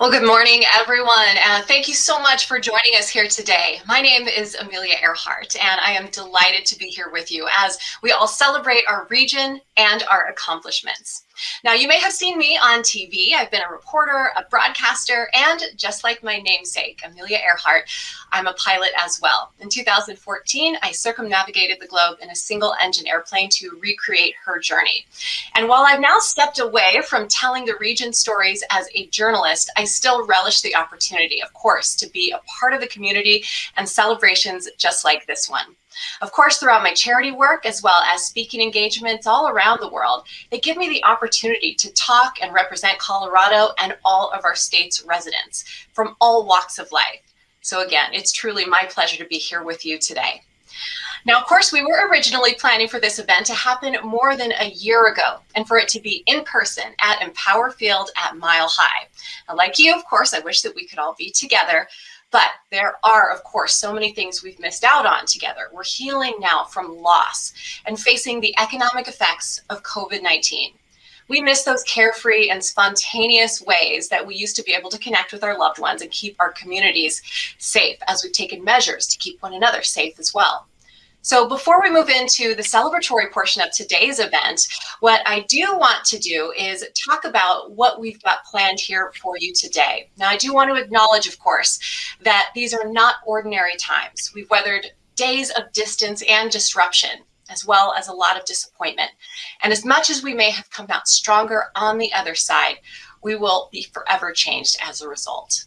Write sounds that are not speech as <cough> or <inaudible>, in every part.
Well, good morning, everyone. Uh, thank you so much for joining us here today. My name is Amelia Earhart, and I am delighted to be here with you as we all celebrate our region and our accomplishments. Now, you may have seen me on TV. I've been a reporter, a broadcaster, and just like my namesake, Amelia Earhart, I'm a pilot as well. In 2014, I circumnavigated the globe in a single engine airplane to recreate her journey. And while I've now stepped away from telling the region stories as a journalist, I still relish the opportunity, of course, to be a part of the community and celebrations just like this one. Of course, throughout my charity work, as well as speaking engagements all around the world, they give me the opportunity to talk and represent Colorado and all of our state's residents from all walks of life. So again, it's truly my pleasure to be here with you today. Now, of course, we were originally planning for this event to happen more than a year ago and for it to be in person at Empower Field at Mile High. Now, like you, of course, I wish that we could all be together, but there are, of course, so many things we've missed out on together. We're healing now from loss and facing the economic effects of COVID-19. We miss those carefree and spontaneous ways that we used to be able to connect with our loved ones and keep our communities safe as we've taken measures to keep one another safe as well. So before we move into the celebratory portion of today's event, what I do want to do is talk about what we've got planned here for you today. Now, I do want to acknowledge, of course, that these are not ordinary times. We've weathered days of distance and disruption, as well as a lot of disappointment. And as much as we may have come out stronger on the other side, we will be forever changed as a result.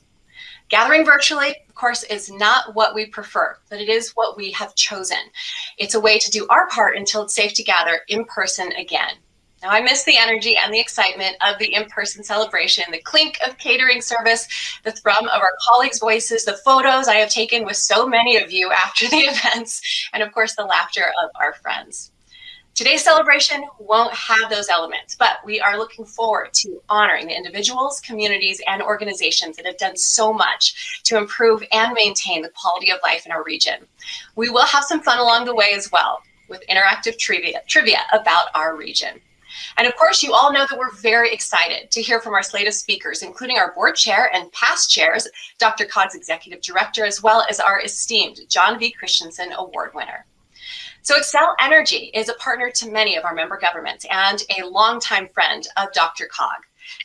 Gathering virtually, of course, is not what we prefer, but it is what we have chosen. It's a way to do our part until it's safe to gather in person again. Now, I miss the energy and the excitement of the in-person celebration, the clink of catering service, the thrum of our colleagues' voices, the photos I have taken with so many of you after the <laughs> events, and of course, the laughter of our friends. Today's celebration won't have those elements, but we are looking forward to honoring the individuals, communities, and organizations that have done so much to improve and maintain the quality of life in our region. We will have some fun along the way as well with interactive trivia, trivia about our region. And of course, you all know that we're very excited to hear from our slate of speakers, including our board chair and past chairs, DRCOG's executive director, as well as our esteemed John V. Christensen Award winner. So Xcel Energy is a partner to many of our member governments and a longtime friend of DRCOG.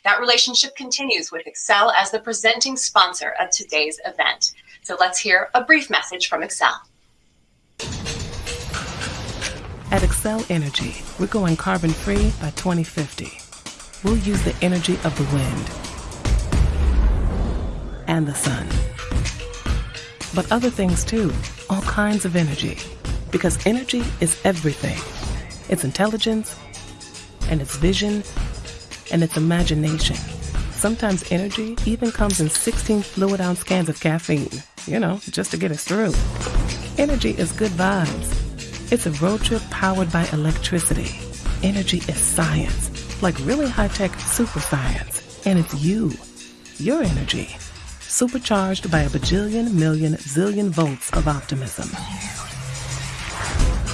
That relationship continues with Xcel as the presenting sponsor of today's event. So let's hear a brief message from Xcel. At Xcel Energy, we're going carbon free by 2050. We'll use the energy of the wind and the sun. But other things too, all kinds of energy because energy is everything. It's intelligence, and it's vision, and it's imagination. Sometimes energy even comes in 16 fluid ounce cans of caffeine, you know, just to get us through. Energy is good vibes. It's a road trip powered by electricity. Energy is science, like really high tech super science. And it's you, your energy, supercharged by a bajillion million zillion volts of optimism.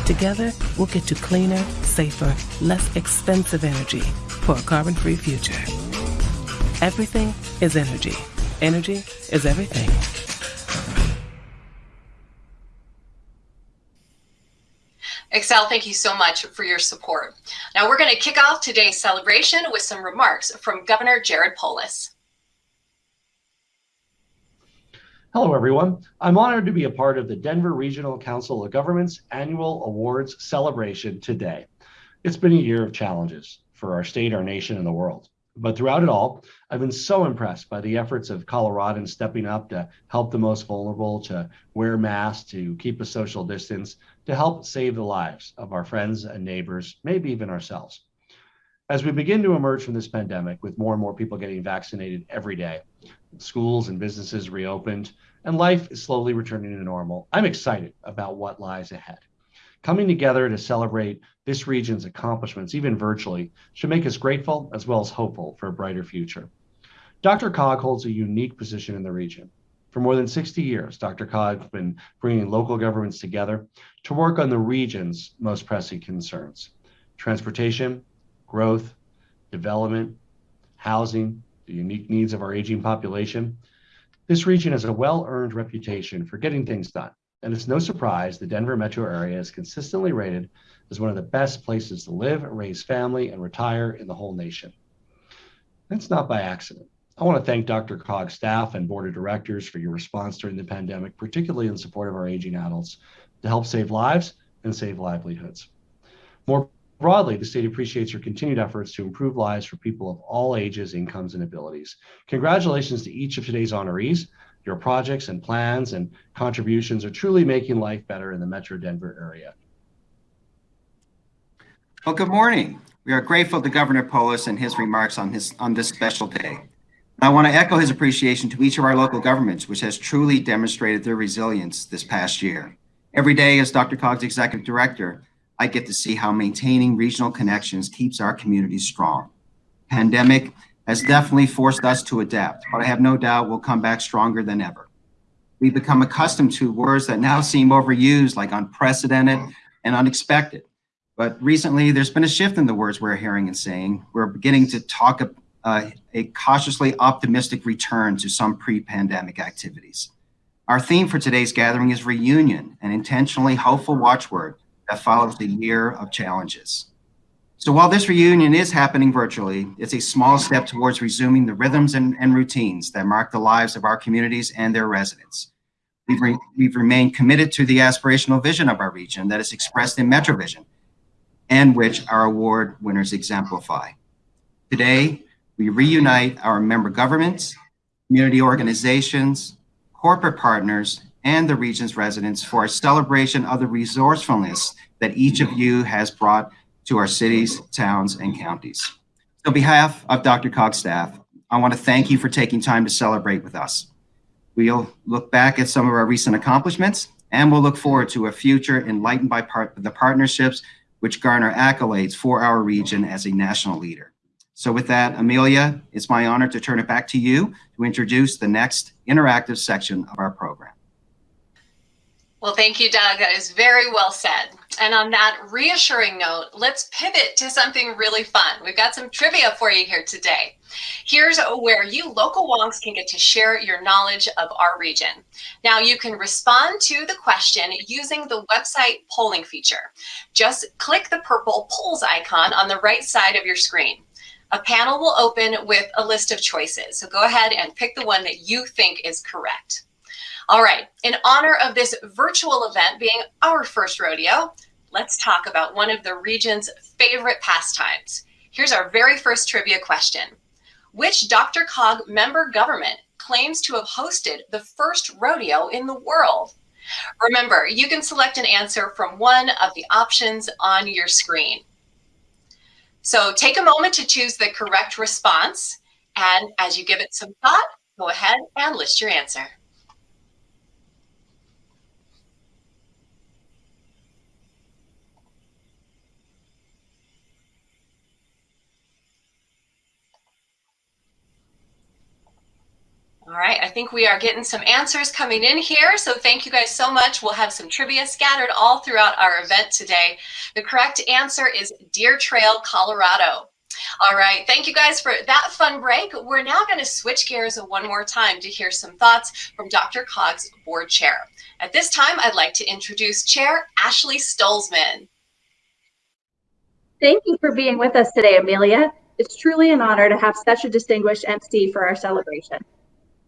Together, we'll get to cleaner, safer, less expensive energy for a carbon free future. Everything is energy. Energy is everything. Xcel, thank you so much for your support. Now we're going to kick off today's celebration with some remarks from Governor Jared Polis. Hello, everyone. I'm honored to be a part of the Denver Regional Council of Governments annual awards celebration today. It's been a year of challenges for our state, our nation, and the world. But throughout it all, I've been so impressed by the efforts of Coloradans stepping up to help the most vulnerable, to wear masks, to keep a social distance, to help save the lives of our friends and neighbors, maybe even ourselves. As we begin to emerge from this pandemic with more and more people getting vaccinated every day, schools and businesses reopened, and life is slowly returning to normal, I'm excited about what lies ahead. Coming together to celebrate this region's accomplishments, even virtually, should make us grateful as well as hopeful for a brighter future. DRCOG holds a unique position in the region. For more than 60 years, DRCOG has been bringing local governments together to work on the region's most pressing concerns transportation, growth, development, housing, the unique needs of our aging population, this region has a well-earned reputation for getting things done, and it's no surprise the Denver metro area is consistently rated as one of the best places to live, raise family, and retire in the whole nation. That's not by accident. I want to thank DRCOG's staff and board of directors for your response during the pandemic, particularly in support of our aging adults, to help save lives and save livelihoods. More broadly, the state appreciates your continued efforts to improve lives for people of all ages, incomes, and abilities. Congratulations to each of today's honorees. Your projects and plans and contributions are truly making life better in the Metro Denver area. Well, good morning. We are grateful to Governor Polis and his remarks on, his, on this special day. I want to echo his appreciation to each of our local governments, which has truly demonstrated their resilience this past year. Every day as DRCOG's executive director, I get to see how maintaining regional connections keeps our communities strong. Pandemic has definitely forced us to adapt, but I have no doubt we'll come back stronger than ever. We've become accustomed to words that now seem overused like unprecedented and unexpected. But recently, there's been a shift in the words we're hearing and saying. We're beginning to talk uh, a cautiously optimistic return to some pre-pandemic activities. Our theme for today's gathering is reunion, an intentionally hopeful watchword that follows the year of challenges. So while this reunion is happening virtually, it's a small step towards resuming the rhythms and, and routines that mark the lives of our communities and their residents. We've, re we've remained committed to the aspirational vision of our region that is expressed in MetroVision and which our award winners exemplify. Today, we reunite our member governments, community organizations, corporate partners, and the region's residents for a celebration of the resourcefulness that each of you has brought to our cities, towns, and counties. On behalf of DRCOG's staff, I want to thank you for taking time to celebrate with us. We'll look back at some of our recent accomplishments, and we'll look forward to a future enlightened by part the partnerships which garner accolades for our region as a national leader. So with that, Amelia, it's my honor to turn it back to you to introduce the next interactive section of our program. Well, thank you, Doug. That is very well said. And on that reassuring note, let's pivot to something really fun. We've got some trivia for you here today. Here's where you local wonks can get to share your knowledge of our region. Now you can respond to the question using the website polling feature. Just click the purple polls icon on the right side of your screen. A panel will open with a list of choices. So go ahead and pick the one that you think is correct. All right, in honor of this virtual event being our first rodeo, let's talk about one of the region's favorite pastimes. Here's our very first trivia question. Which DRCOG member government claims to have hosted the first rodeo in the world? Remember, you can select an answer from one of the options on your screen. So take a moment to choose the correct response. And as you give it some thought, go ahead and list your answer. All right, I think we are getting some answers coming in here. So thank you guys so much. We'll have some trivia scattered all throughout our event today. The correct answer is Deer Trail, Colorado. All right, thank you guys for that fun break. We're now going to switch gears one more time to hear some thoughts from DRCOG's board chair. At this time, I'd like to introduce Chair Ashley Stolzmann. Thank you for being with us today, Amelia. It's truly an honor to have such a distinguished MC for our celebration.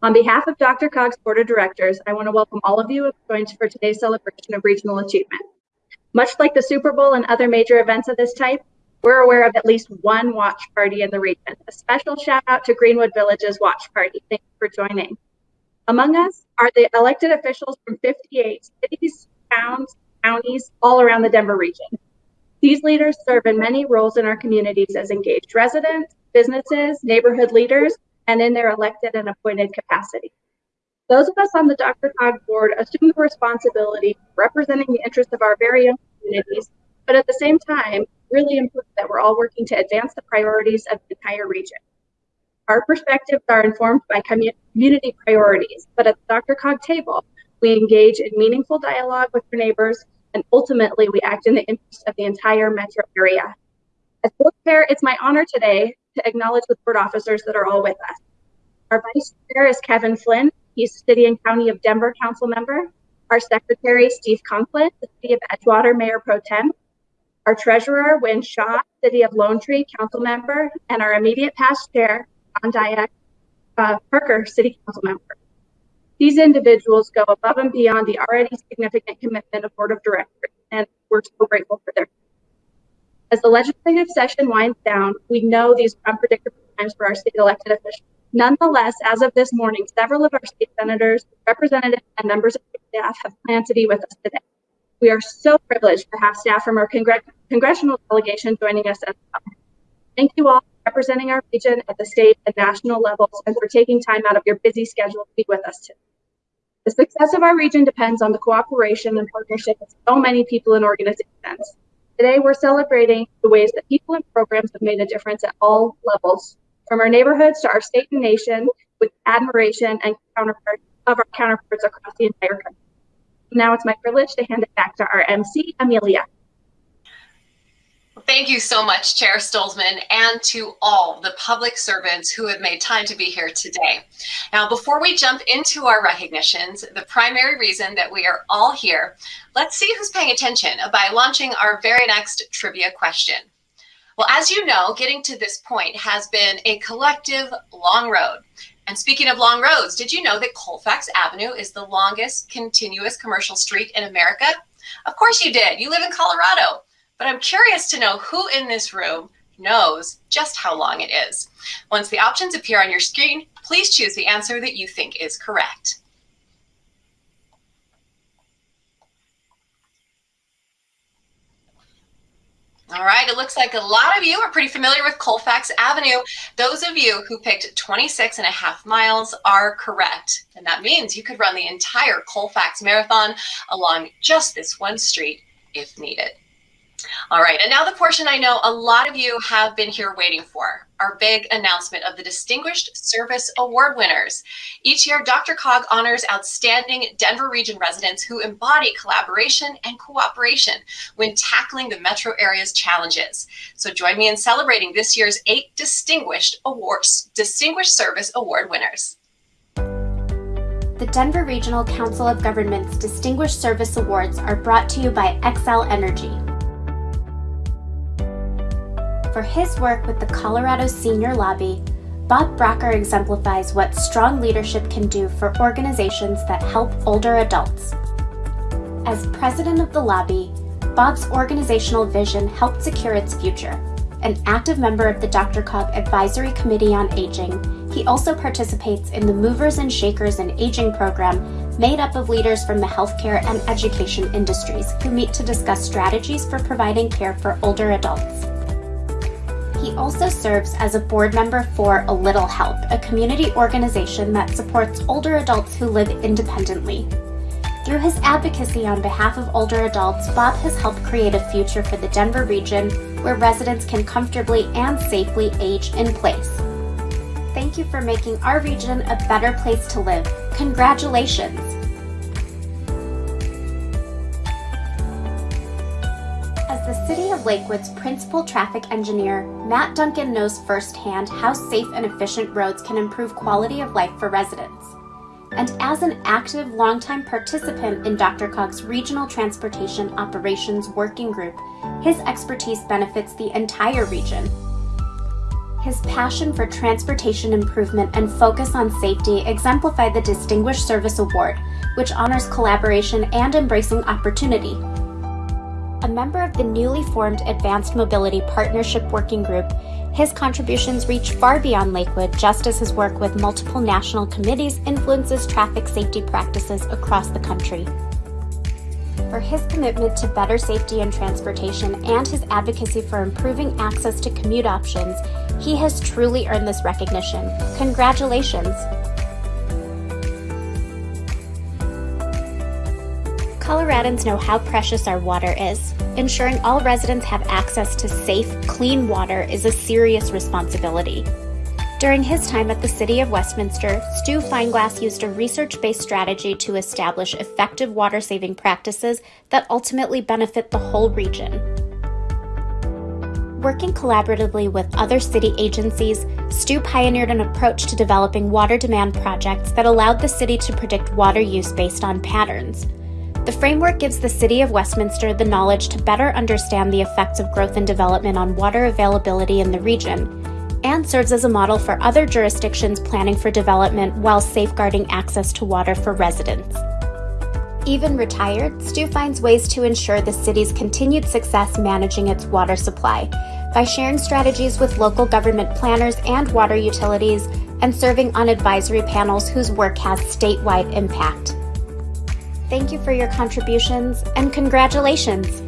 On behalf of DRCOG's Board of Directors, I want to welcome all of you who have joined for today's celebration of regional achievement. Much like the Super Bowl and other major events of this type, we're aware of at least one watch party in the region. A special shout out to Greenwood Village's watch party. Thank you for joining. Among us are the elected officials from 58 cities, towns, counties, all around the Denver region. These leaders serve in many roles in our communities as engaged residents, businesses, neighborhood leaders, and in their elected and appointed capacity. Those of us on the DRCOG board assume the responsibility representing the interests of our very own communities, but at the same time, really important that we're all working to advance the priorities of the entire region. Our perspectives are informed by community priorities, but at the DRCOG table, we engage in meaningful dialogue with our neighbors, and ultimately we act in the interest of the entire metro area. As board chair, it's my honor today to acknowledge the board officers that are all with us. Our Vice Chair is Kevin Flynn. He's City and County of Denver Council member. Our Secretary, Steve Conklin, the City of Edgewater Mayor Pro Tem. Our Treasurer, Wynne Shaw, City of Lone Tree Council member. And our immediate past chair, John Diak, uh, Parker City Council member. These individuals go above and beyond the already significant commitment of Board of Directors, and we're so grateful for their. As the legislative session winds down, we know these are unpredictable times for our state elected officials. Nonetheless, as of this morning, several of our state senators, representatives, and members of staff have planned to be with us today. We are so privileged to have staff from our congr congressional delegation joining us as well. Thank you all for representing our region at the state and national levels and for taking time out of your busy schedule to be with us today. The success of our region depends on the cooperation and partnership of so many people and organizations. Today, we're celebrating the ways that people and programs have made a difference at all levels, from our neighborhoods to our state and nation, with admiration and counterparts of our counterparts across the entire country. Now it's my privilege to hand it back to our MC, Amelia. Thank you so much, Chair Stolzmann, and to all the public servants who have made time to be here today. Now, before we jump into our recognitions, the primary reason that we are all here, let's see who's paying attention by launching our very next trivia question. Well, as you know, getting to this point has been a collective long road. And speaking of long roads, did you know that Colfax Avenue is the longest continuous commercial street in America? Of course you did. You live in Colorado. But I'm curious to know who in this room knows just how long it is. Once the options appear on your screen, please choose the answer that you think is correct. All right, it looks like a lot of you are pretty familiar with Colfax Avenue. Those of you who picked 26 and a half miles are correct. And that means you could run the entire Colfax Marathon along just this one street if needed. All right, and now the portion I know a lot of you have been here waiting for, our big announcement of the Distinguished Service Award winners. Each year, DRCOG honors outstanding Denver region residents who embody collaboration and cooperation when tackling the metro area's challenges. So join me in celebrating this year's eight Distinguished Awards, Distinguished Service Award winners. The Denver Regional Council of Governments Distinguished Service Awards are brought to you by Xcel Energy, for his work with the Colorado Senior Lobby, Bob Brocker exemplifies what strong leadership can do for organizations that help older adults. As president of the lobby, Bob's organizational vision helped secure its future. An active member of the DRCOG Advisory Committee on Aging, he also participates in the Movers and Shakers in Aging program made up of leaders from the healthcare and education industries who meet to discuss strategies for providing care for older adults. He also serves as a board member for A Little Help, a community organization that supports older adults who live independently. Through his advocacy on behalf of older adults, Bob has helped create a future for the Denver region where residents can comfortably and safely age in place. Thank you for making our region a better place to live. Congratulations! City of Lakewood's principal traffic engineer, Matt Duncan knows firsthand how safe and efficient roads can improve quality of life for residents. And as an active, longtime participant in DRCOG's Regional Transportation Operations Working Group, his expertise benefits the entire region. His passion for transportation improvement and focus on safety exemplify the Distinguished Service Award, which honors collaboration and embracing opportunity a member of the newly formed Advanced Mobility Partnership Working Group, his contributions reach far beyond Lakewood, just as his work with multiple national committees influences traffic safety practices across the country. For his commitment to better safety and transportation and his advocacy for improving access to commute options, he has truly earned this recognition. Congratulations! Coloradans know how precious our water is. Ensuring all residents have access to safe, clean water is a serious responsibility. During his time at the City of Westminster, Stu Feinglas used a research based strategy to establish effective water saving practices that ultimately benefit the whole region. Working collaboratively with other city agencies, Stu pioneered an approach to developing water demand projects that allowed the city to predict water use based on patterns. The framework gives the City of Westminster the knowledge to better understand the effects of growth and development on water availability in the region, and serves as a model for other jurisdictions planning for development while safeguarding access to water for residents. Even retired, Stu finds ways to ensure the city's continued success managing its water supply by sharing strategies with local government planners and water utilities and serving on advisory panels whose work has statewide impact. Thank you for your contributions and congratulations!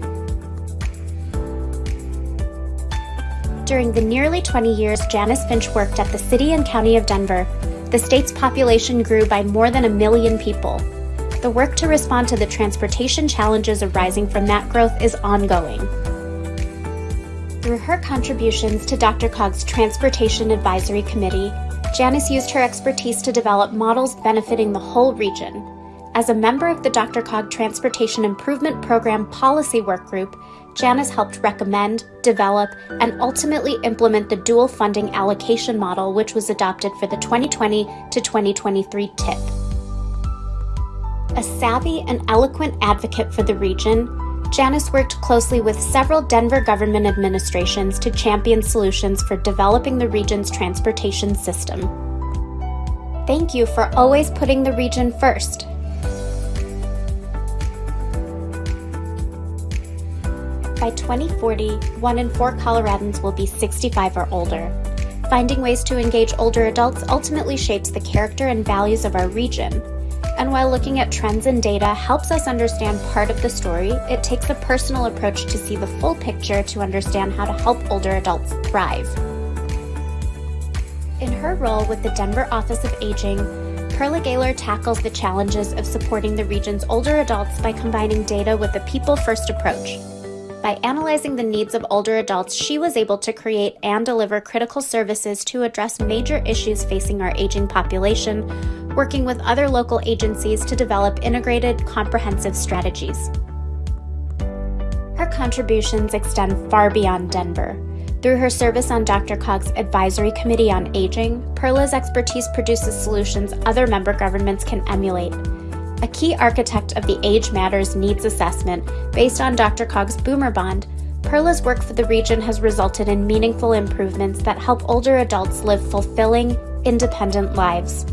During the nearly 20 years Janice Finch worked at the City and County of Denver, the state's population grew by more than a million people. The work to respond to the transportation challenges arising from that growth is ongoing. Through her contributions to DRCOG's Transportation Advisory Committee, Janice used her expertise to develop models benefiting the whole region, as a member of the DRCOG Transportation Improvement Program Policy Work Group, Janice helped recommend, develop, and ultimately implement the dual funding allocation model, which was adopted for the 2020 to 2023 TIP. A savvy and eloquent advocate for the region, Janice worked closely with several Denver government administrations to champion solutions for developing the region's transportation system. Thank you for always putting the region first. By 2040, one in four Coloradans will be 65 or older. Finding ways to engage older adults ultimately shapes the character and values of our region. And while looking at trends and data helps us understand part of the story, it takes a personal approach to see the full picture to understand how to help older adults thrive. In her role with the Denver Office of Aging, Perla Gheiler tackles the challenges of supporting the region's older adults by combining data with a people first approach. By analyzing the needs of older adults, she was able to create and deliver critical services to address major issues facing our aging population, working with other local agencies to develop integrated, comprehensive strategies. Her contributions extend far beyond Denver. Through her service on DRCOG's Advisory Committee on Aging, Perla's expertise produces solutions other member governments can emulate a key architect of the Age Matters Needs Assessment based on DRCOG's Boomer Bond, Perla's work for the region has resulted in meaningful improvements that help older adults live fulfilling, independent lives.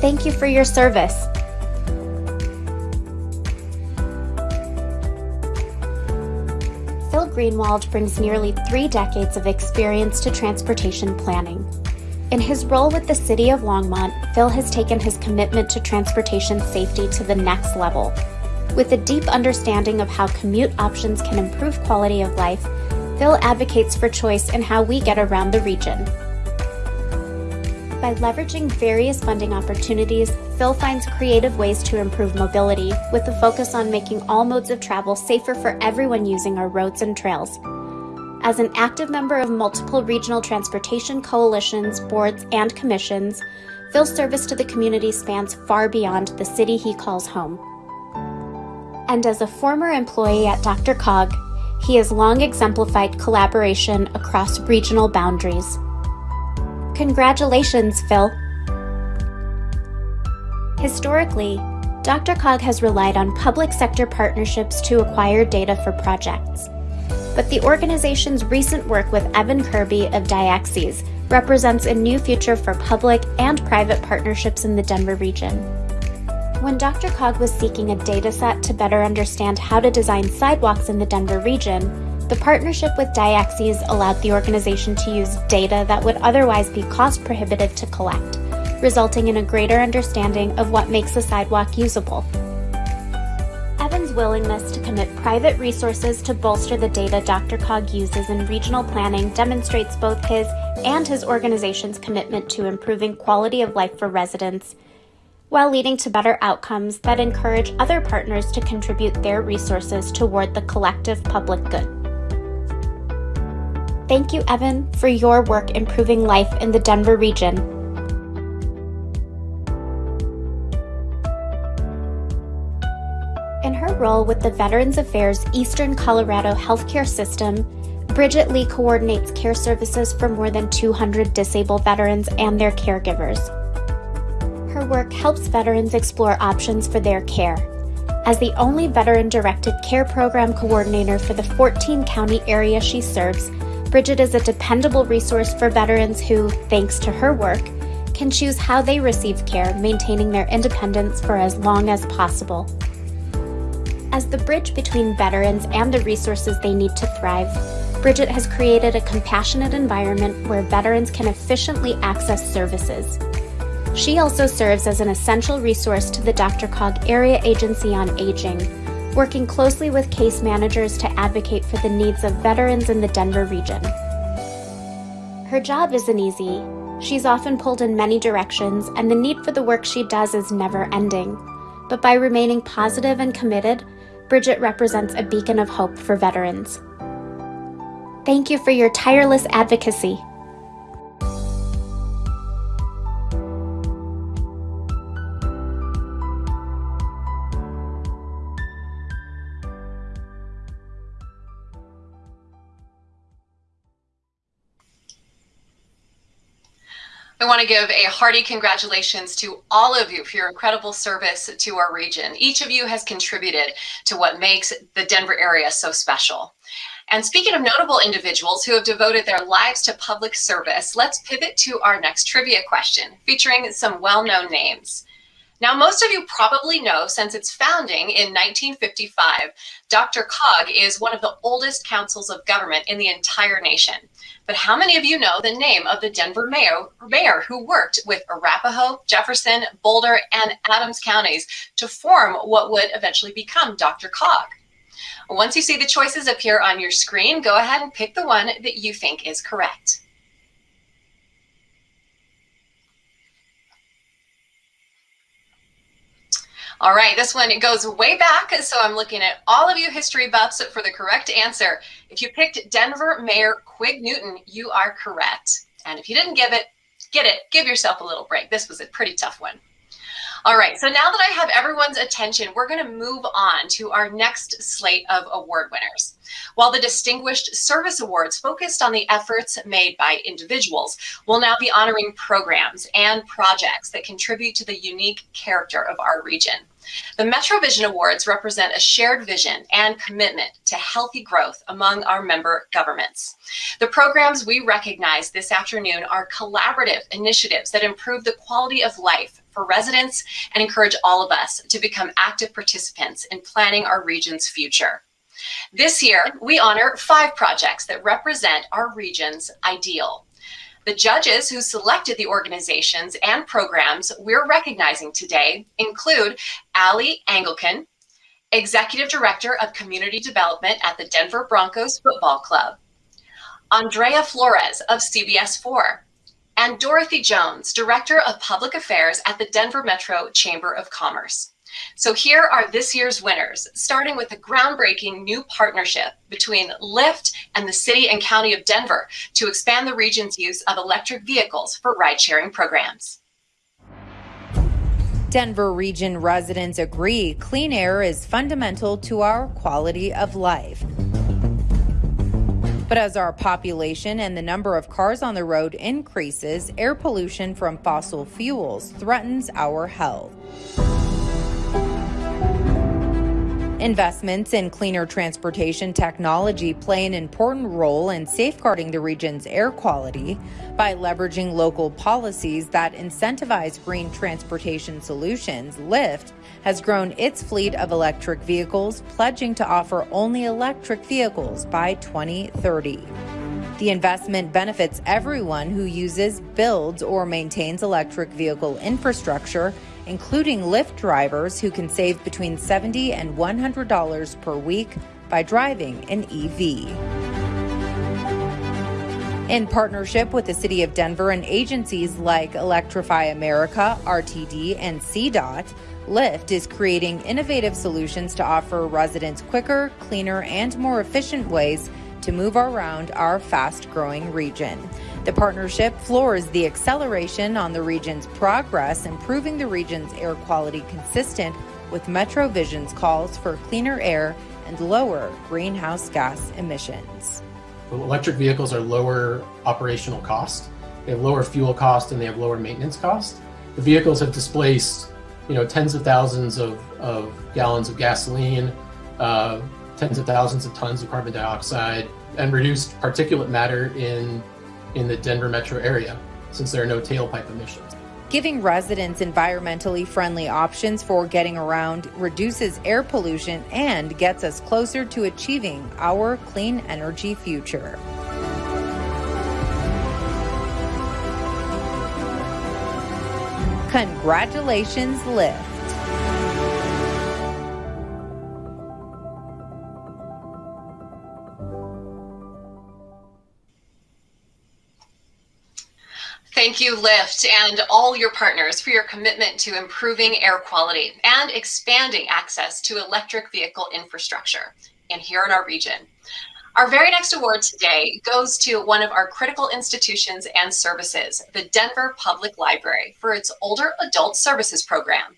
Thank you for your service. Phil Greenwald brings nearly three decades of experience to transportation planning. In his role with the City of Longmont, Phil has taken his commitment to transportation safety to the next level. With a deep understanding of how commute options can improve quality of life, Phil advocates for choice in how we get around the region. By leveraging various funding opportunities, Phil finds creative ways to improve mobility, with a focus on making all modes of travel safer for everyone using our roads and trails. As an active member of multiple regional transportation coalitions, boards, and commissions, Phil's service to the community spans far beyond the city he calls home. And as a former employee at DRCOG, he has long exemplified collaboration across regional boundaries. Congratulations, Phil! Historically, DRCOG has relied on public sector partnerships to acquire data for projects but the organization's recent work with Evan Kirby of Diaxes represents a new future for public and private partnerships in the Denver region. When DRCOG was seeking a dataset to better understand how to design sidewalks in the Denver region, the partnership with Diaxes allowed the organization to use data that would otherwise be cost prohibitive to collect, resulting in a greater understanding of what makes a sidewalk usable willingness to commit private resources to bolster the data DRCOG uses in regional planning demonstrates both his and his organization's commitment to improving quality of life for residents, while leading to better outcomes that encourage other partners to contribute their resources toward the collective public good. Thank you, Evan, for your work improving life in the Denver region role with the Veterans Affairs Eastern Colorado Healthcare System, Bridget Lee coordinates care services for more than 200 disabled veterans and their caregivers. Her work helps veterans explore options for their care. As the only veteran directed care program coordinator for the 14 county area she serves, Bridget is a dependable resource for veterans who, thanks to her work, can choose how they receive care, maintaining their independence for as long as possible. As the bridge between veterans and the resources they need to thrive, Bridget has created a compassionate environment where veterans can efficiently access services. She also serves as an essential resource to the DRCOG Area Agency on Aging, working closely with case managers to advocate for the needs of veterans in the Denver region. Her job isn't easy. She's often pulled in many directions, and the need for the work she does is never ending. But by remaining positive and committed, Bridget represents a beacon of hope for veterans. Thank you for your tireless advocacy. I want to give a hearty congratulations to all of you for your incredible service to our region. Each of you has contributed to what makes the Denver area so special. And speaking of notable individuals who have devoted their lives to public service, let's pivot to our next trivia question featuring some well-known names. Now, most of you probably know since its founding in 1955, DRCOG is one of the oldest councils of government in the entire nation. But how many of you know the name of the Denver mayor, mayor who worked with Arapahoe, Jefferson, Boulder, and Adams counties to form what would eventually become DRCOG? Once you see the choices appear on your screen, go ahead and pick the one that you think is correct. All right, this one it goes way back, so I'm looking at all of you history buffs for the correct answer. If you picked Denver Mayor Quig Newton, you are correct. And if you didn't give it, get it, give yourself a little break. This was a pretty tough one. All right, so now that I have everyone's attention, we're going to move on to our next slate of award winners. While the Distinguished Service Awards focused on the efforts made by individuals, we'll now be honoring programs and projects that contribute to the unique character of our region. The MetroVision Awards represent a shared vision and commitment to healthy growth among our member governments. The programs we recognize this afternoon are collaborative initiatives that improve the quality of life for residents and encourage all of us to become active participants in planning our region's future. This year, we honor five projects that represent our region's ideal. The judges who selected the organizations and programs we're recognizing today include Allie Engelken, Executive Director of Community Development at the Denver Broncos Football Club, Andrea Flores of CBS 4, and Dorothy Jones, Director of Public Affairs at the Denver Metro Chamber of Commerce. So here are this year's winners, starting with a groundbreaking new partnership between Lyft and the City and County of Denver to expand the region's use of electric vehicles for ride-sharing programs. Denver region residents agree clean air is fundamental to our quality of life. But as our population and the number of cars on the road increases, air pollution from fossil fuels threatens our health. Investments in cleaner transportation technology play an important role in safeguarding the region's air quality by leveraging local policies that incentivize green transportation solutions. Lyft has grown its fleet of electric vehicles, pledging to offer only electric vehicles by 2030. The investment benefits everyone who uses, builds, or maintains electric vehicle infrastructure including Lyft drivers who can save between 70 and $100 per week by driving an EV. In partnership with the City of Denver and agencies like Electrify America, RTD, and CDOT, Lyft is creating innovative solutions to offer residents quicker, cleaner, and more efficient ways to move around our fast growing region. The partnership floors the acceleration on the region's progress, improving the region's air quality consistent with MetroVision's calls for cleaner air and lower greenhouse gas emissions. Electric vehicles are lower operational cost. They have lower fuel cost and they have lower maintenance cost. The vehicles have displaced, you know, tens of thousands of, of gallons of gasoline, uh, tens of thousands of tons of carbon dioxide, and reduced particulate matter in in the Denver metro area since there are no tailpipe emissions. Giving residents environmentally friendly options for getting around reduces air pollution and gets us closer to achieving our clean energy future. Congratulations, Lyft. Thank you, Lyft, and all your partners for your commitment to improving air quality and expanding access to electric vehicle infrastructure and here in our region. Our very next award today goes to one of our critical institutions and services, the Denver Public Library, for its Older Adult Services Program.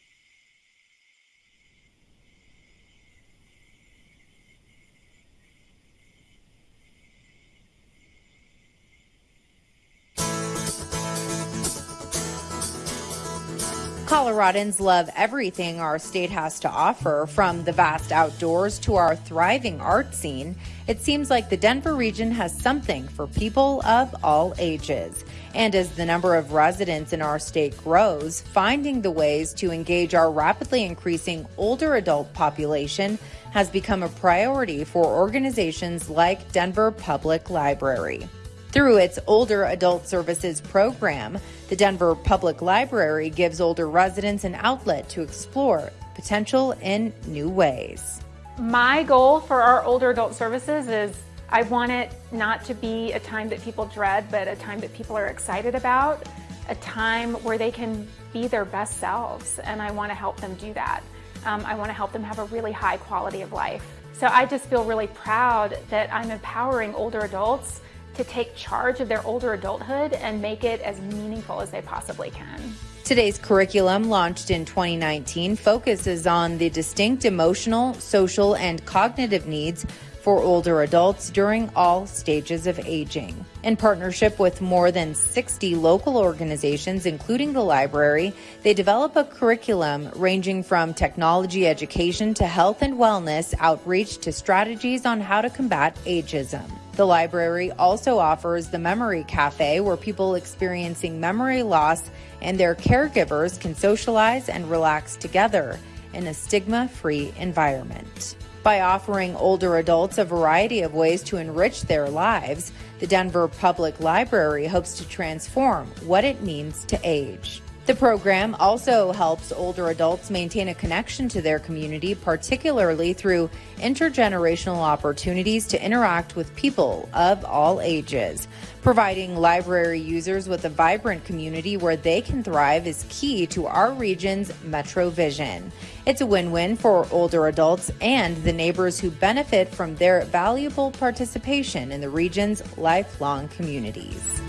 Coloradans love everything our state has to offer, from the vast outdoors to our thriving art scene. It seems like the Denver region has something for people of all ages. And as the number of residents in our state grows, finding the ways to engage our rapidly increasing older adult population has become a priority for organizations like Denver Public Library. Through its Older Adult Services program, the Denver Public Library gives older residents an outlet to explore potential in new ways. My goal for our older adult services is I want it not to be a time that people dread, but a time that people are excited about, a time where they can be their best selves, and I want to help them do that. Um, I want to help them have a really high quality of life. So I just feel really proud that I'm empowering older adults to take charge of their older adulthood and make it as meaningful as they possibly can. Today's curriculum, launched in 2019, focuses on the distinct emotional, social, and cognitive needs for older adults during all stages of aging. In partnership with more than 60 local organizations, including the library, they develop a curriculum ranging from technology education to health and wellness outreach to strategies on how to combat ageism. The library also offers the Memory Cafe, where people experiencing memory loss and their caregivers can socialize and relax together in a stigma free environment. By offering older adults a variety of ways to enrich their lives, the Denver Public Library hopes to transform what it means to age. The program also helps older adults maintain a connection to their community, particularly through intergenerational opportunities to interact with people of all ages. Providing library users with a vibrant community where they can thrive is key to our region's Metro Vision. It's a win win for older adults and the neighbors who benefit from their valuable participation in the region's lifelong communities.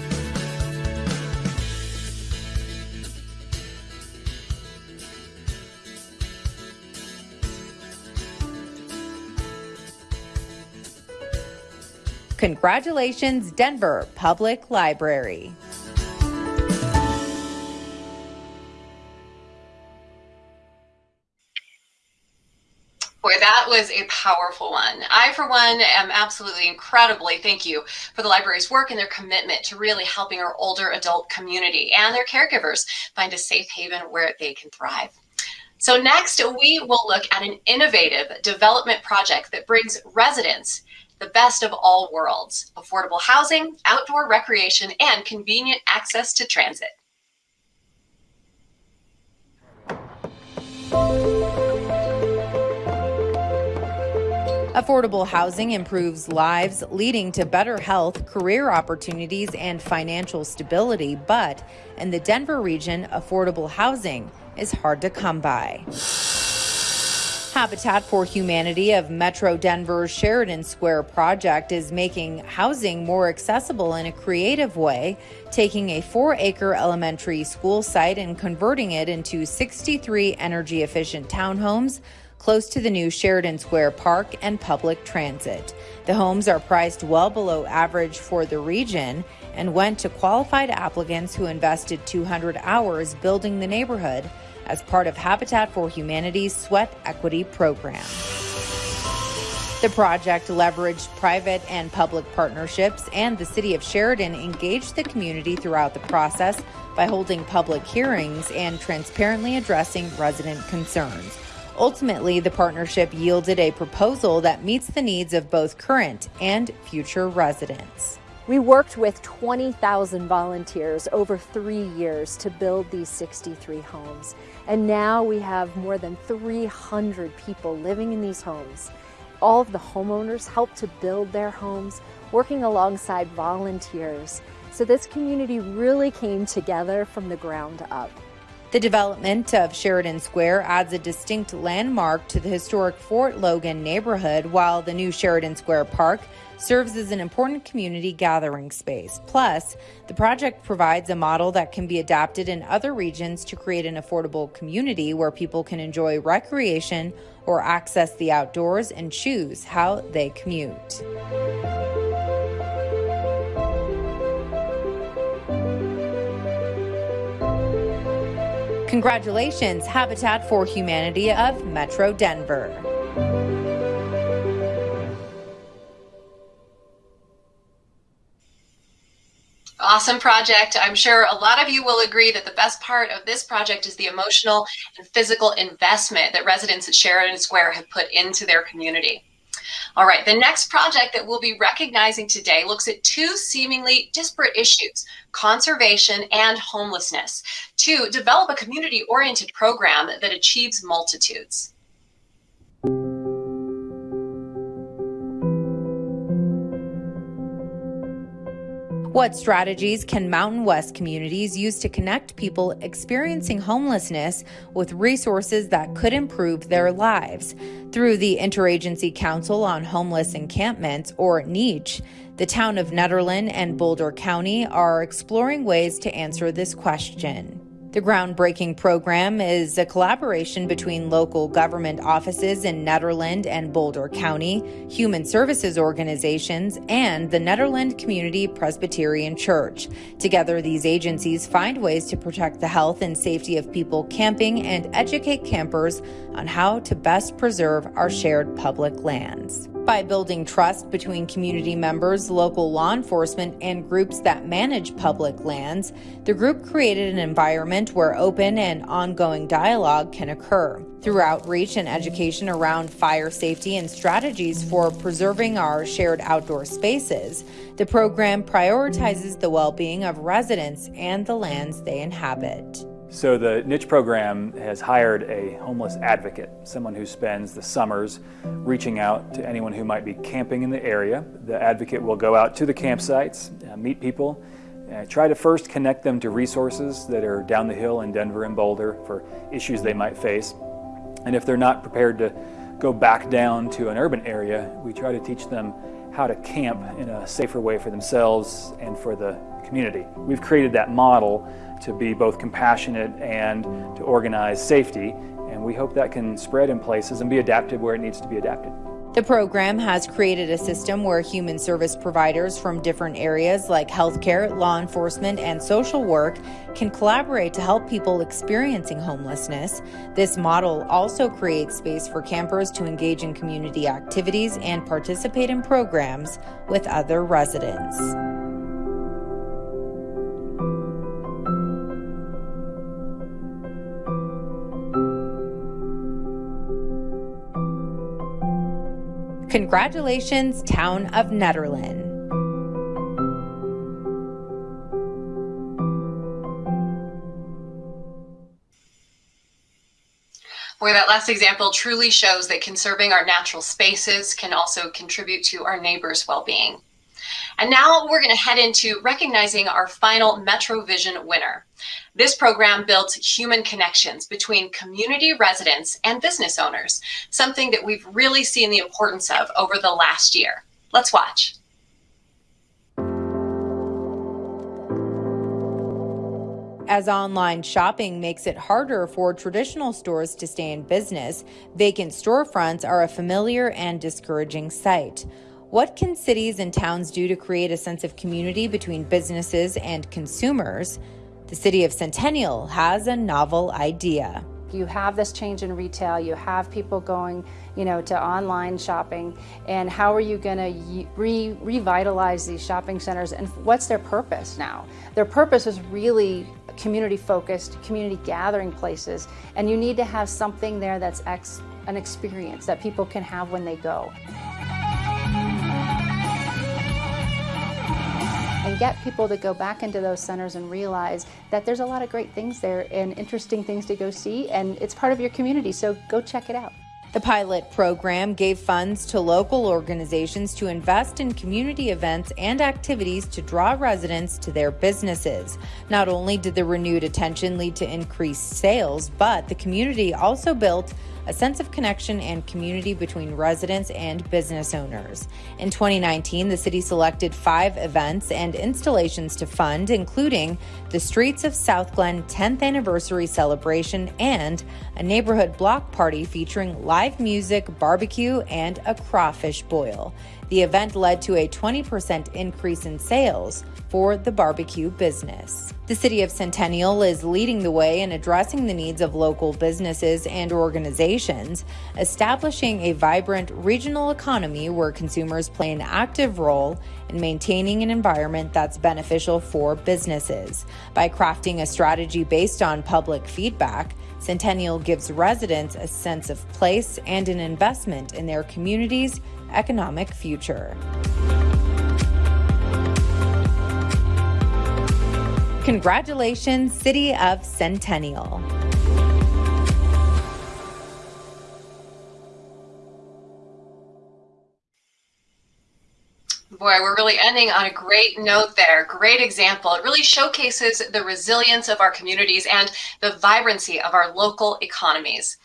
Congratulations, Denver Public Library. Boy, that was a powerful one. I, for one, am absolutely incredibly thank you for the library's work and their commitment to really helping our older adult community and their caregivers find a safe haven where they can thrive. So next, we will look at an innovative development project that brings residents the best of all worlds, affordable housing, outdoor recreation, and convenient access to transit. Affordable housing improves lives, leading to better health, career opportunities, and financial stability. But in the Denver region, affordable housing is hard to come by. Habitat for Humanity of Metro Denver's Sheridan Square project is making housing more accessible in a creative way, taking a four acre elementary school site and converting it into 63 energy efficient townhomes, close to the new Sheridan Square Park and public transit. The homes are priced well below average for the region and went to qualified applicants who invested 200 hours building the neighborhood as part of Habitat for Humanity's Sweat Equity program. The project leveraged private and public partnerships, and the city of Sheridan engaged the community throughout the process by holding public hearings and transparently addressing resident concerns. Ultimately, the partnership yielded a proposal that meets the needs of both current and future residents. We worked with 20,000 volunteers over three years to build these 63 homes. And now we have more than 300 people living in these homes. All of the homeowners helped to build their homes, working alongside volunteers. So this community really came together from the ground up. The development of Sheridan Square adds a distinct landmark to the historic Fort Logan neighborhood, while the new Sheridan Square Park serves as an important community gathering space. Plus, the project provides a model that can be adapted in other regions to create an affordable community where people can enjoy recreation or access the outdoors and choose how they commute. Congratulations, Habitat for Humanity of Metro Denver. Awesome project. I'm sure a lot of you will agree that the best part of this project is the emotional and physical investment that residents at Sheridan Square have put into their community. All right, the next project that we'll be recognizing today looks at two seemingly disparate issues, conservation and homelessness, to develop a community-oriented program that achieves multitudes. What strategies can Mountain West communities use to connect people experiencing homelessness with resources that could improve their lives? Through the Interagency Council on Homeless Encampments, or NEACH, the town of Nederland and Boulder County are exploring ways to answer this question. The groundbreaking program is a collaboration between local government offices in Nederland and Boulder County, human services organizations, and the Nederland Community Presbyterian Church. Together, these agencies find ways to protect the health and safety of people camping and educate campers on how to best preserve our shared public lands by building trust between community members, local law enforcement, and groups that manage public lands, the group created an environment where open and ongoing dialogue can occur. Through outreach and education around fire safety and strategies for preserving our shared outdoor spaces, the program prioritizes the well being of residents and the lands they inhabit. So the niche program has hired a homeless advocate, someone who spends the summers reaching out to anyone who might be camping in the area. The advocate will go out to the campsites, uh, meet people, uh, try to first connect them to resources that are down the hill in Denver and Boulder for issues they might face. And if they're not prepared to go back down to an urban area, we try to teach them how to camp in a safer way for themselves and for the community. We've created that model to be both compassionate and to organize safety, and we hope that can spread in places and be adapted where it needs to be adapted. The program has created a system where human service providers from different areas like healthcare, law enforcement, and social work can collaborate to help people experiencing homelessness. This model also creates space for campers to engage in community activities and participate in programs with other residents. Congratulations, Town of Nederland. Boy, that last example truly shows that conserving our natural spaces can also contribute to our neighbors' well-being. And now we're going to head into recognizing our final MetroVision winner. This program builds human connections between community residents and business owners, something that we've really seen the importance of over the last year. Let's watch. As online shopping makes it harder for traditional stores to stay in business, vacant storefronts are a familiar and discouraging sight. What can cities and towns do to create a sense of community between businesses and consumers? The city of Centennial has a novel idea. You have this change in retail, you have people going, you know, to online shopping, and how are you going to re revitalize these shopping centers and what's their purpose now? Their purpose is really community focused, community gathering places, and you need to have something there that's ex an experience that people can have when they go. Get people to go back into those centers and realize that there's a lot of great things there and interesting things to go see and it's part of your community so go check it out. The pilot program gave funds to local organizations to invest in community events and activities to draw residents to their businesses. Not only did the renewed attention lead to increased sales, but the community also built a sense of connection and community between residents and business owners. In 2019, the city selected five events and installations to fund, including the Streets of SouthGlenn 10th anniversary celebration and a neighborhood block party featuring live music, barbecue, and a crawfish boil. The event led to a 20% increase in sales for the barbecue business. The city of Centennial is leading the way in addressing the needs of local businesses and organizations, establishing a vibrant regional economy where consumers play an active role in maintaining an environment that's beneficial for businesses. By crafting a strategy based on public feedback, Centennial gives residents a sense of place and an investment in their community's economic future. Congratulations, City of Centennial. Boy, we're really ending on a great note there. Great example. It really showcases the resilience of our communities and the vibrancy of our local economies.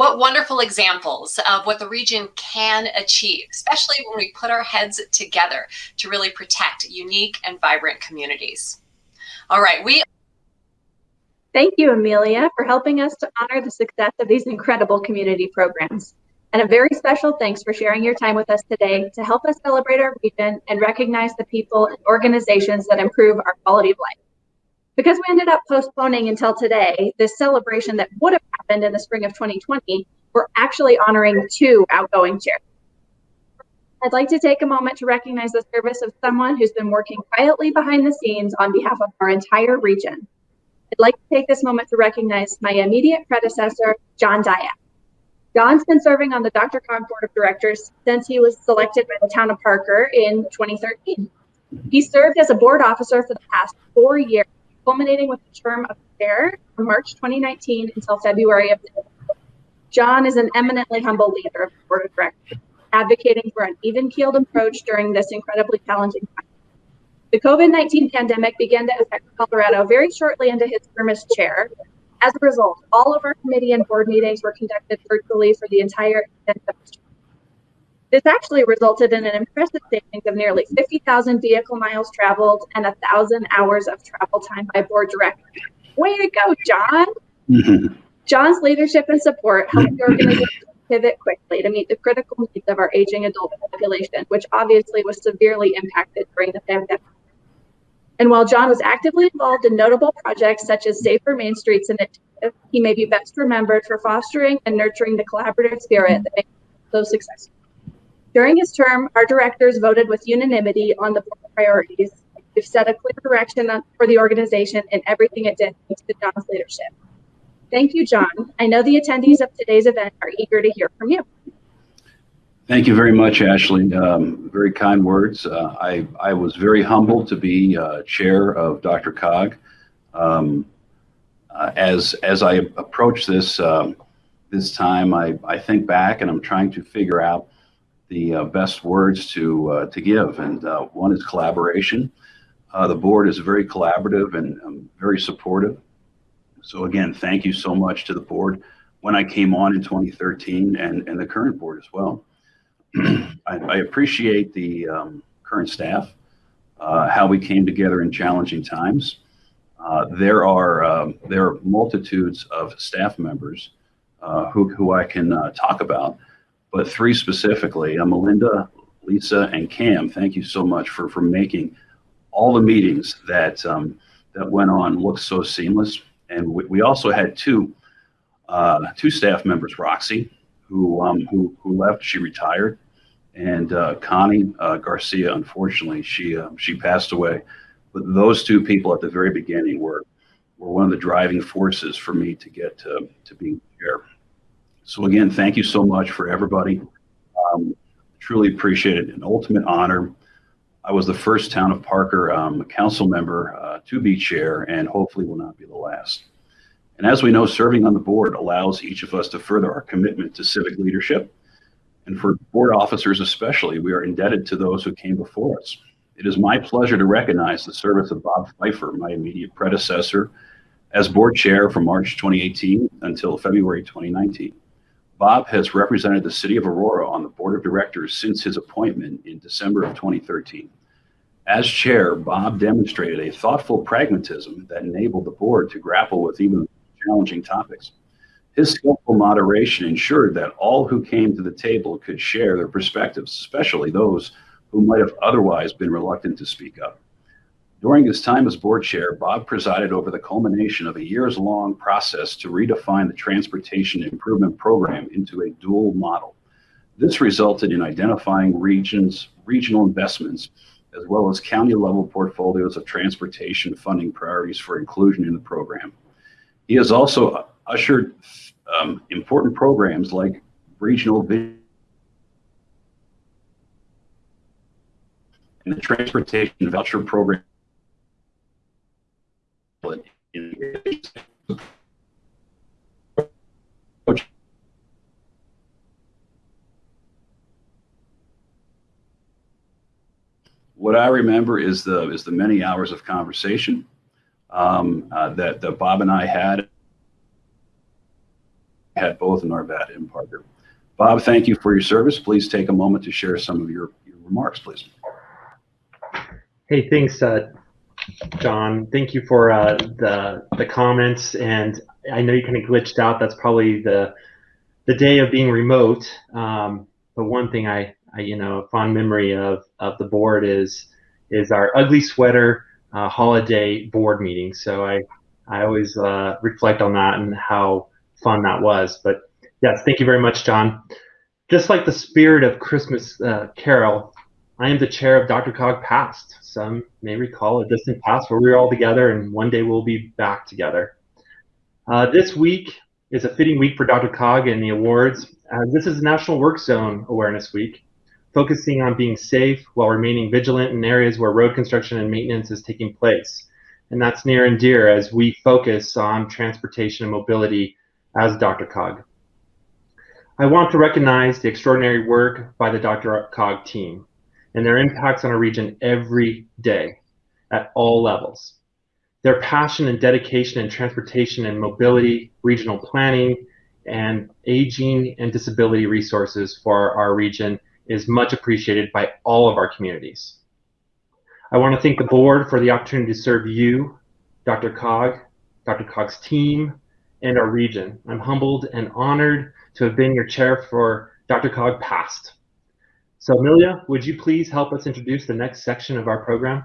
What wonderful examples of what the region can achieve, especially when we put our heads together to really protect unique and vibrant communities. All right, we. Thank you, Amelia, for helping us to honor the success of these incredible community programs. And a very special thanks for sharing your time with us today to help us celebrate our region and recognize the people and organizations that improve our quality of life. Because we ended up postponing until today, this celebration that would have happened in the spring of 2020, we're actually honoring two outgoing chairs. I'd like to take a moment to recognize the service of someone who's been working quietly behind the scenes on behalf of our entire region. I'd like to take this moment to recognize my immediate predecessor, John Diak. John's been serving on the DRCOG Board of Directors since he was selected by the town of Parker in 2013. He served as a board officer for the past four years, culminating with the term of chair from March 2019 until February of this year. John is an eminently humble leader of the board of directors advocating for an even keeled approach during this incredibly challenging time. The COVID 19 pandemic began to affect Colorado very shortly into his term as chair. As a result, all of our committee and board meetings were conducted virtually for the entire extent of the this actually resulted in an impressive savings of nearly 50,000 vehicle miles traveled and 1,000 hours of travel time by board directors. Way to go, John! Mm-hmm. John's leadership and support helped the organization pivot quickly to meet the critical needs of our aging adult population, which obviously was severely impacted during the pandemic. And while John was actively involved in notable projects such as Safer Main Streets Initiative, he may be best remembered for fostering and nurturing the collaborative spirit that made him so successful. During his term, our directors voted with unanimity on the priorities. We've set a clear direction for the organization and everything it did thanks to John's leadership. Thank you, John. I know the attendees of today's event are eager to hear from you. Thank you very much, Ashley. Um, very kind words. Uh, I, I was very humbled to be uh, chair of DRCOG. Um, uh, as, as I approach this, um, this time, I, I think back and I'm trying to figure out the uh, best words to, uh, to give. And uh, one is collaboration. the board is very collaborative and um, very supportive. So again, thank you so much to the board when I came on in 2013 and, and the current board as well. <clears throat> I, I, appreciate the um, current staff, uh, how we came together in challenging times. Uh, there are um, there are multitudes of staff members uh, who who I can uh, talk about, but three specifically: uh, Melinda, Lisa, and Cam. Thank you so much for for making all the meetings that um, that went on look so seamless. And we, we also had two uh, two staff members, Roxy, who um, who who left. She retired, and uh, Connie uh, Garcia. Unfortunately, she uh, she passed away. But those two people at the very beginning were were one of the driving forces for me to get to to being here. So again, thank you so much for everybody. Um, truly appreciate it. An ultimate honor. I was the first town of Parker um, council member uh, to be chair, and hopefully will not be the last. And as we know, serving on the board allows each of us to further our commitment to civic leadership. And for board officers especially, we are indebted to those who came before us. It is my pleasure to recognize the service of Bob Pfeiffer, my immediate predecessor, as board chair from March 2018 until February 2019. Bob has represented the city of Aurora on the board of directors since his appointment in December of 2013. As chair, Bob demonstrated a thoughtful pragmatism that enabled the board to grapple with even challenging topics. His skillful moderation ensured that all who came to the table could share their perspectives, especially those who might have otherwise been reluctant to speak up. During his time as board chair, Bob presided over the culmination of a years long process to redefine the transportation improvement program into a dual model. This resulted in identifying regions, regional investments, as well as county level portfolios of transportation funding priorities for inclusion in the program. He has also ushered um, important programs like regional vision and the transportation voucher program. What I remember is the is the many hours of conversation um, uh, that, that Bob and I had had both in Arvada and Parker. Bob, thank you for your service. Please take a moment to share some of your, your remarks, please. Hey, thanks, uh, John. Thank you for uh, the the comments, and I know you kind of glitched out. That's probably the the day of being remote. Um, but one thing I, I, you know, a fond memory of of the board is is our ugly sweater uh, holiday board meeting. So I I always uh, reflect on that and how fun that was. But yes, thank you very much, John. Just like the spirit of Christmas uh, Carol, I am the chair of DRCOG Past. Some may recall a distant past where we were all together, and one day we'll be back together. Uh, this week is a fitting week for DRCOG and the awards. Uh, this is National Work Zone Awareness Week focusing on being safe while remaining vigilant in areas where road construction and maintenance is taking place. And that's near and dear as we focus on transportation and mobility as DRCOG. I want to recognize the extraordinary work by the DRCOG team and their impacts on our region every day at all levels. Their passion and dedication in transportation and mobility, regional planning, and aging and disability resources for our region is much appreciated by all of our communities. I want to thank the board for the opportunity to serve you, DRCOG, DRCOG's team, and our region. I'm humbled and honored to have been your chair for DRCOG Past. So Amelia, would you please help us introduce the next section of our program?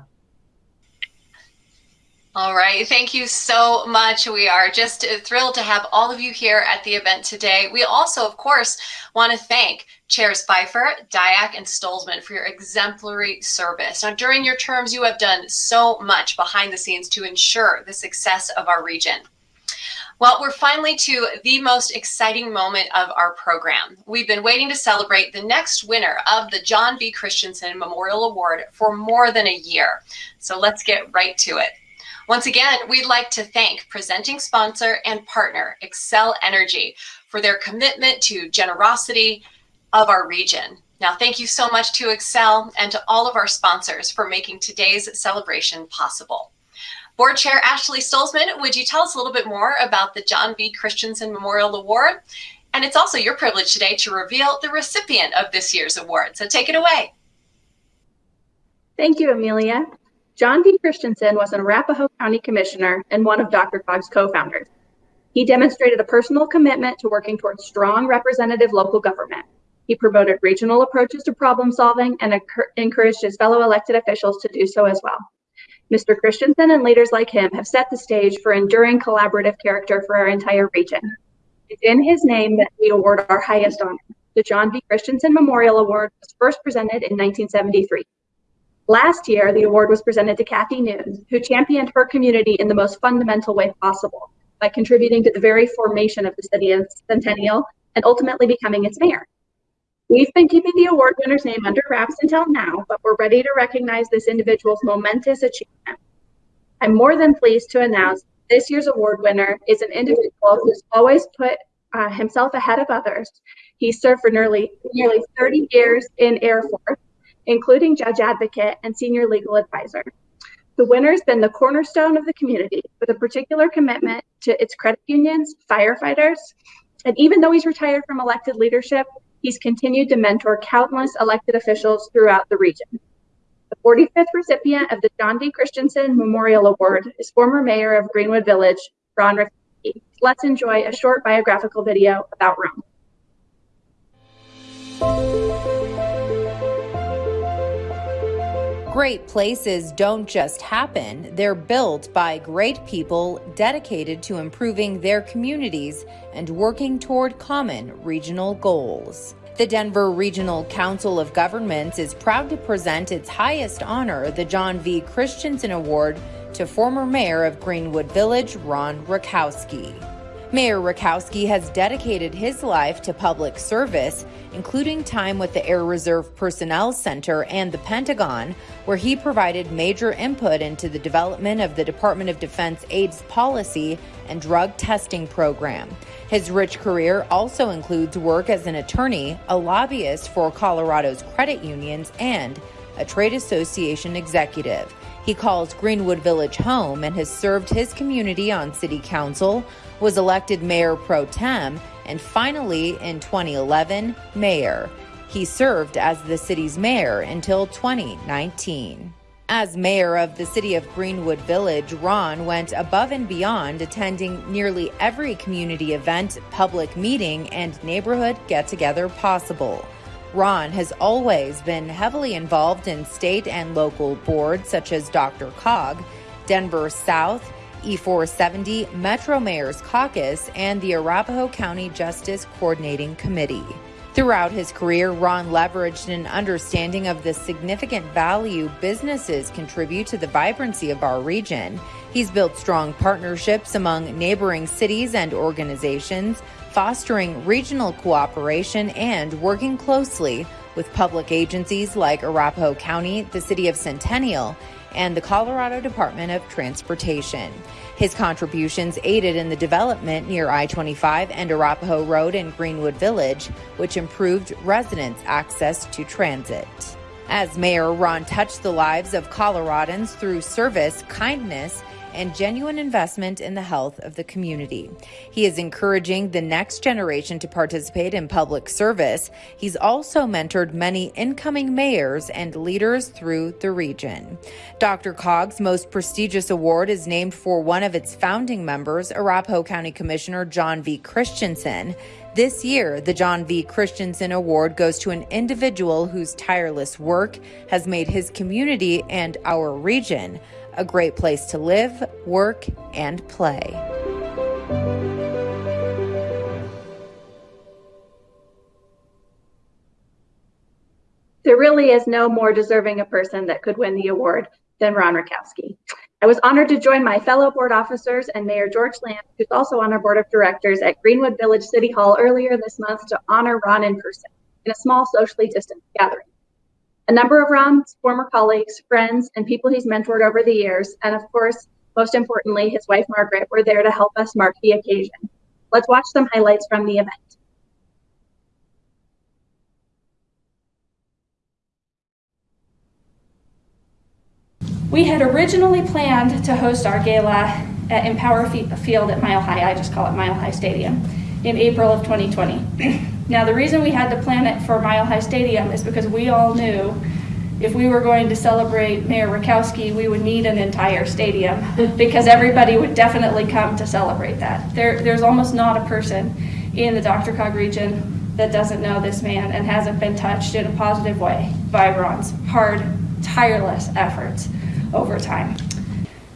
All right, thank you so much. We are just thrilled to have all of you here at the event today. We also, of course, want to thank Chairs Pfeiffer, Diak, and Stolzmann for your exemplary service. Now, during your terms, you have done so much behind the scenes to ensure the success of our region. Well, we're finally to the most exciting moment of our program. We've been waiting to celebrate the next winner of the John V. Christensen Memorial Award for more than a year. So let's get right to it. Once again, we'd like to thank presenting sponsor and partner Xcel Energy for their commitment to generosity of our region. Now, thank you so much to Xcel and to all of our sponsors for making today's celebration possible. Board Chair Ashley Stolzmann, would you tell us a little bit more about the John V. Christensen Memorial Award? And it's also your privilege today to reveal the recipient of this year's award. So take it away. Thank you, Amelia. John V. Christensen was an Arapahoe County Commissioner and one of DRCOG's co-founders. He demonstrated a personal commitment to working towards strong representative local government. He promoted regional approaches to problem solving and encouraged his fellow elected officials to do so as well. Mr. Christensen and leaders like him have set the stage for enduring collaborative character for our entire region. It's in his name that we award our highest honor. The John V. Christensen Memorial Award was first presented in 1973. Last year, the award was presented to Cathy Noon, who championed her community in the most fundamental way possible by contributing to the very formation of the city of Centennial and ultimately becoming its mayor. We've been keeping the award winner's name under wraps until now, but we're ready to recognize this individual's momentous achievement. I'm more than pleased to announce this year's award winner is an individual who's always put uh, himself ahead of others. He served for nearly nearly 30 years in Air Force, including judge advocate and senior legal advisor. The winner has been the cornerstone of the community with a particular commitment to its credit unions, firefighters, and even though he's retired from elected leadership, He's continued to mentor countless elected officials throughout the region. The 45th recipient of the John V. Christensen Memorial Award is former mayor of Greenwood Village, Ron Rakowski. Let's enjoy a short biographical video about Ron. Great places don't just happen, they're built by great people dedicated to improving their communities and working toward common regional goals. The Denver Regional Council of Governments is proud to present its highest honor, the John V. Christensen Award, to former mayor of Greenwood Village, Ron Rakowski. Mayor Rakowski has dedicated his life to public service, including time with the Air Reserve Personnel Center and the Pentagon, where he provided major input into the development of the Department of Defense AIDS policy and drug testing program. His rich career also includes work as an attorney, a lobbyist for Colorado's credit unions, and a trade association executive. He calls Greenwood Village home and has served his community on city council, was elected mayor pro tem, and finally, in 2011, mayor. He served as the city's mayor until 2019. As mayor of the city of Greenwood Village, Ron went above and beyond attending nearly every community event, public meeting, and neighborhood get together possible. Ron has always been heavily involved in state and local boards such as DRCOG, Denver South, E470, Metro Mayor's Caucus, and the Arapahoe County Justice Coordinating Committee. Throughout his career, Ron leveraged an understanding of the significant value businesses contribute to the vibrancy of our region. He's built strong partnerships among neighboring cities and organizations, fostering regional cooperation and working closely with public agencies like Arapahoe County, the City of Centennial, and the Colorado Department of Transportation. His contributions aided in the development near I 25 and Arapahoe Road in Greenwood Village, which improved residents' access to transit. As mayor, Ron touched the lives of Coloradans through service, kindness, and genuine investment in the health of the community. He is encouraging the next generation to participate in public service. He's also mentored many incoming mayors and leaders through the region. DRCOG's most prestigious award is named for one of its founding members, Arapahoe County Commissioner John V. Christensen. This year, the John V. Christensen Award goes to an individual whose tireless work has made his community and our region a great place to live, work, and play. There really is no more deserving a person that could win the award than Ron Rakowski. I was honored to join my fellow board officers and Mayor George Lamb, who's also on our board of directors at Greenwood Village City Hall earlier this month to honor Ron in person in a small socially distant gathering. A number of Ron's former colleagues, friends, and people he's mentored over the years, and of course, most importantly, his wife Margaret, were there to help us mark the occasion. Let's watch some highlights from the event. We had originally planned to host our gala at Empower Field at Mile High, I just call it Mile High Stadium, in April of 2020. <clears throat> now, the reason we had to plan it for Mile High Stadium is because we all knew if we were going to celebrate Mayor Rakowski, we would need an entire stadium <laughs> because everybody would definitely come to celebrate that. There, there's almost not a person in the DRCOG region that doesn't know this man and hasn't been touched in a positive way by Ron's hard, tireless efforts over time.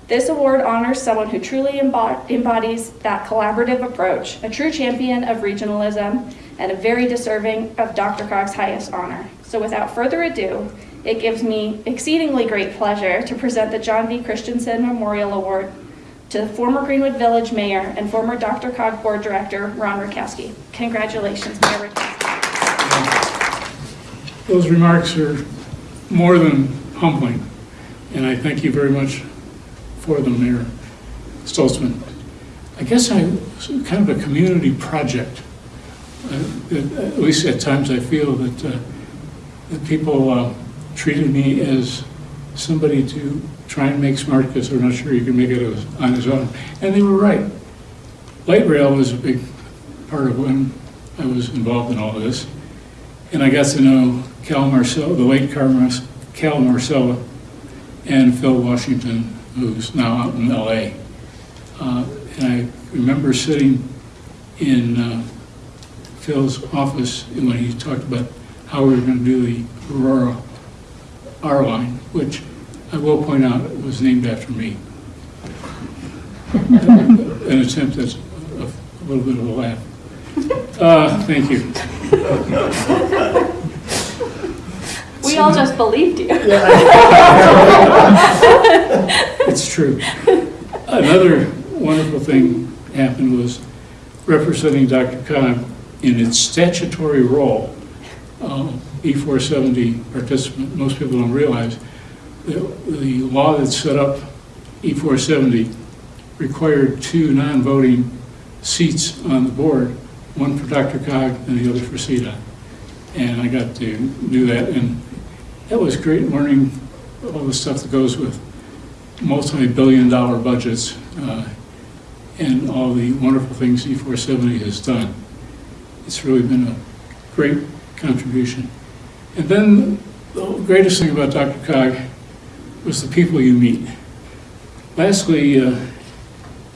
This award honors someone who truly embodies that collaborative approach, a true champion of regionalism, and a very deserving of DRCOG's highest honor. So without further ado, it gives me exceedingly great pleasure to present the John V. Christensen Memorial Award to the former Greenwood Village Mayor and former DRCOG Board Director, Ron Rakowski. Congratulations, Mayor Rakowski. Those remarks are more than humbling, and I thank you very much for them, Mayor Stolzmann. I guess I'm kind of a community project. Uh, at least at times I feel that, uh, that people uh, treated me as somebody to try and make smart because they're not sure you can make it on his own. And they were right. Light rail was a big part of when I was involved in all of this. And I got to know Cal Marcel, the late Cal Marsella, and Phil Washington, who's now out in LA. Uh, and I remember sitting in uh, Phil's office when he talked about how we were going to do the Aurora R line, which I will point out was named after me. An attempt that's a, a little bit of a laugh. Uh, thank you. We all just believed you. it's true. Another wonderful thing happened was representing DRCOG in its statutory role. Uh, E470 participant, most people don't realize, the, the law that set up E470 required two non-voting seats on the board, one for DRCOG and the other for CDOT. And I got to do that, and that was great learning all the stuff that goes with multi-billion dollar budgets uh, and all the wonderful things E470 has done. It's really been a great contribution. And then the greatest thing about DRCOG was the people you meet. Lastly, uh,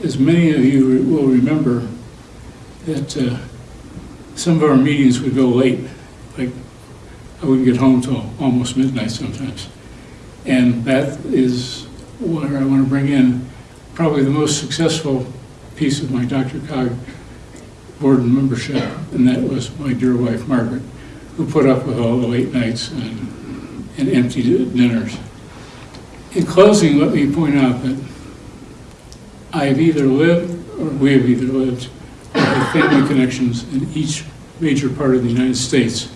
as many of you will remember, that uh, some of our meetings would go late. Like, I wouldn't get home till almost midnight sometimes. And that is where I want to bring in probably the most successful piece of my DRCOG board membership, and that was my dear wife, Margaret, who put up with all the late nights and, and empty dinners. In closing, let me point out that I have either lived, or we have either lived, with family connections in each major part of the United States.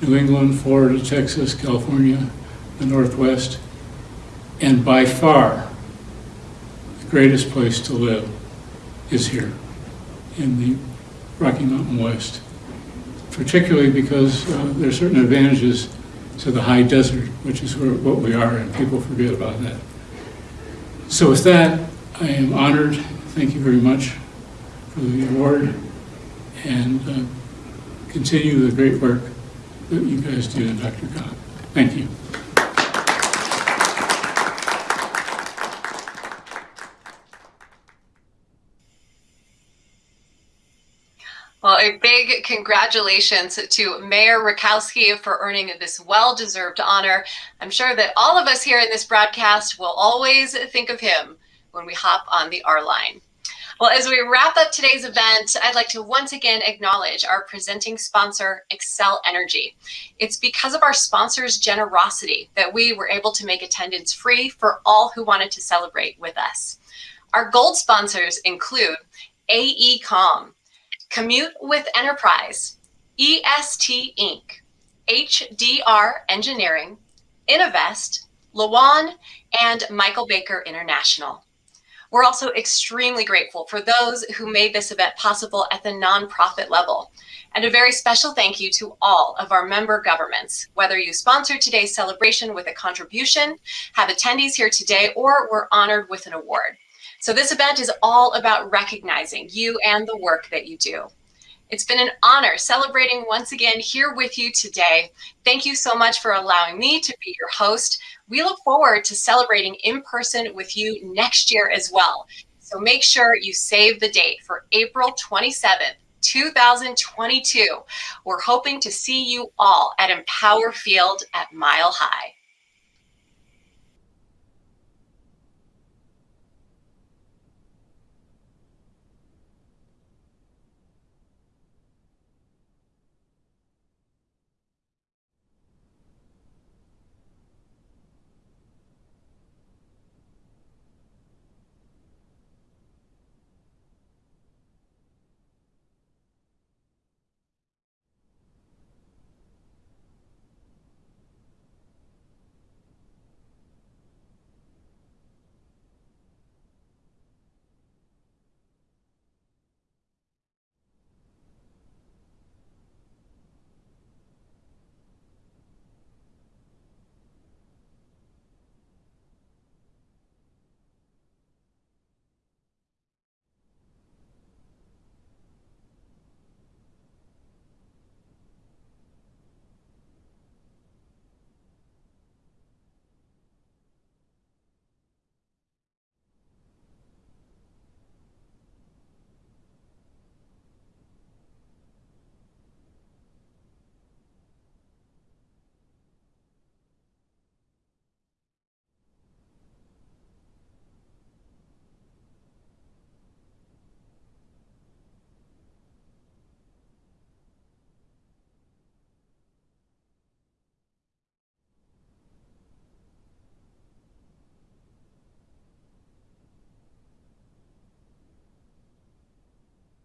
New England, Florida, Texas, California, the Northwest, and by far, the greatest place to live is here in the Rocky Mountain West, particularly because uh, there are certain advantages to the high desert, which is where, what we are, and people forget about that. So with that, I am honored. Thank you very much for the award, and uh, continue the great work that you guys do in DRCOG. Thank you. Well, a big congratulations to Mayor Rakowski for earning this well-deserved honor. I'm sure that all of us here in this broadcast will always think of him when we hop on the R line. Well, as we wrap up today's event, I'd like to once again acknowledge our presenting sponsor, Xcel Energy. It's because of our sponsor's generosity that we were able to make attendance free for all who wanted to celebrate with us. Our gold sponsors include AECOM, Commute with Enterprise, EST Inc., HDR Engineering, Innovest, Lawan, and Michael Baker International. We're also extremely grateful for those who made this event possible at the nonprofit level. And a very special thank you to all of our member governments, whether you sponsored today's celebration with a contribution, have attendees here today, or were honored with an award. So this event is all about recognizing you and the work that you do. It's been an honor celebrating once again here with you today. Thank you so much for allowing me to be your host. We look forward to celebrating in person with you next year as well. So make sure you save the date for April 27th, 2022. We're hoping to see you all at Empower Field at Mile High.